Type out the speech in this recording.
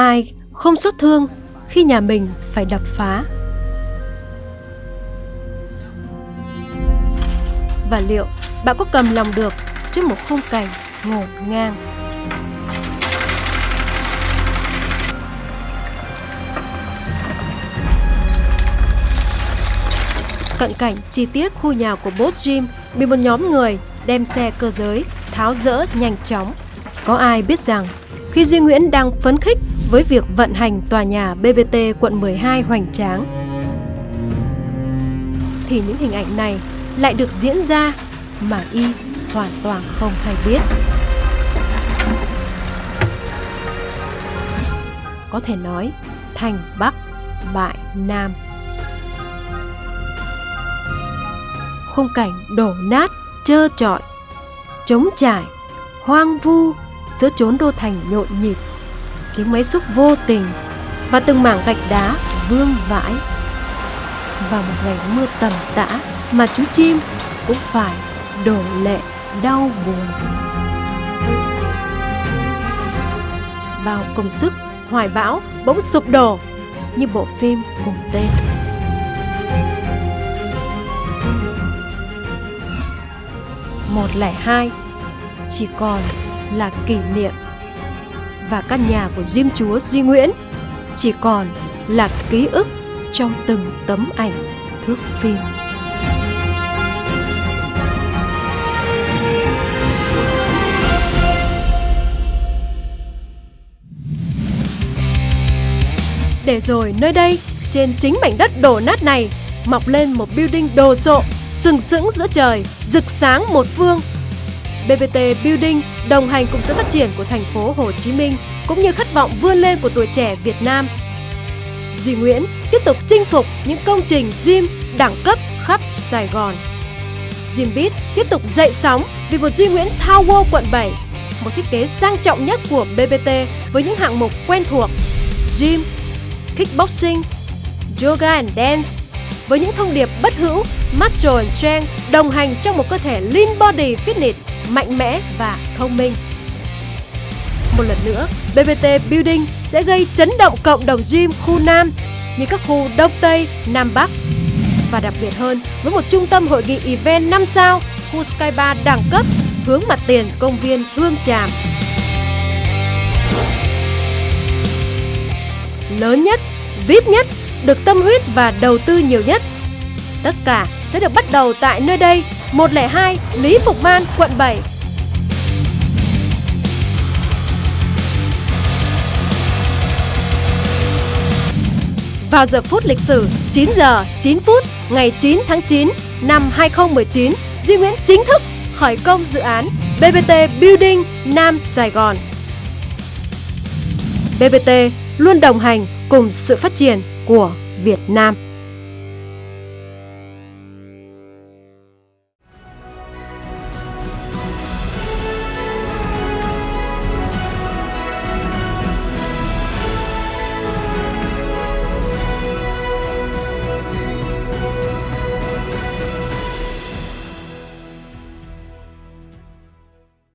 Ai không xót thương khi nhà mình phải đập phá? Và liệu bạn có cầm lòng được trước một khung cảnh ngổn ngang? Cận cảnh chi tiết khu nhà của Boss Jim bị một nhóm người đem xe cơ giới tháo rỡ nhanh chóng. Có ai biết rằng khi Duy Nguyễn đang phấn khích với việc vận hành tòa nhà BBT quận 12 hoành tráng thì những hình ảnh này lại được diễn ra mà y hoàn toàn không hay biết. Có thể nói thành Bắc bại Nam. Khung cảnh đổ nát, trơ trọi, trống trải, hoang vu giữa chốn đô thành nhộn nhịp, tiếng máy xúc vô tình và từng mảng gạch đá vương vãi. Vào một ngày mưa tầm tã mà chú chim cũng phải đổ lệ đau buồn. Bao công sức, hoài bão bỗng sụp đổ như bộ phim cùng tên. một lẻ hai chỉ còn là kỷ niệm và căn nhà của Diêm Chúa Duy Nguyễn chỉ còn là ký ức trong từng tấm ảnh thước phim. Để rồi nơi đây, trên chính mảnh đất đổ nát này, mọc lên một building đồ sộ, sừng sững giữa trời, rực sáng một phương BBT Building đồng hành cùng sự phát triển của thành phố Hồ Chí Minh cũng như khát vọng vươn lên của tuổi trẻ Việt Nam. Duy Nguyễn tiếp tục chinh phục những công trình gym đẳng cấp khắp Sài Gòn. Gymbit tiếp tục dậy sóng vì một Duy Nguyễn Tower quận 7, một thiết kế sang trọng nhất của BBT với những hạng mục quen thuộc gym, kickboxing, yoga and dance với những thông điệp bất hữu muscle and strength đồng hành trong một cơ thể lean body fitness mạnh mẽ và thông minh. Một lần nữa, BBT Building sẽ gây chấn động cộng đồng gym khu Nam như các khu Đông Tây, Nam Bắc. Và đặc biệt hơn, với một trung tâm hội nghị event 5 sao, khu Sky Bar đẳng cấp hướng mặt tiền công viên Hương Tràm. Lớn nhất, VIP nhất, được tâm huyết và đầu tư nhiều nhất. Tất cả sẽ được bắt đầu tại nơi đây 102 Lý Phục Man, quận 7. Vào giờ phút lịch sử 9 giờ 9 phút ngày 9 tháng 9 năm 2019, Duy Nguyễn chính thức khởi công dự án BBT Building Nam Sài Gòn. BBT luôn đồng hành cùng sự phát triển của Việt Nam.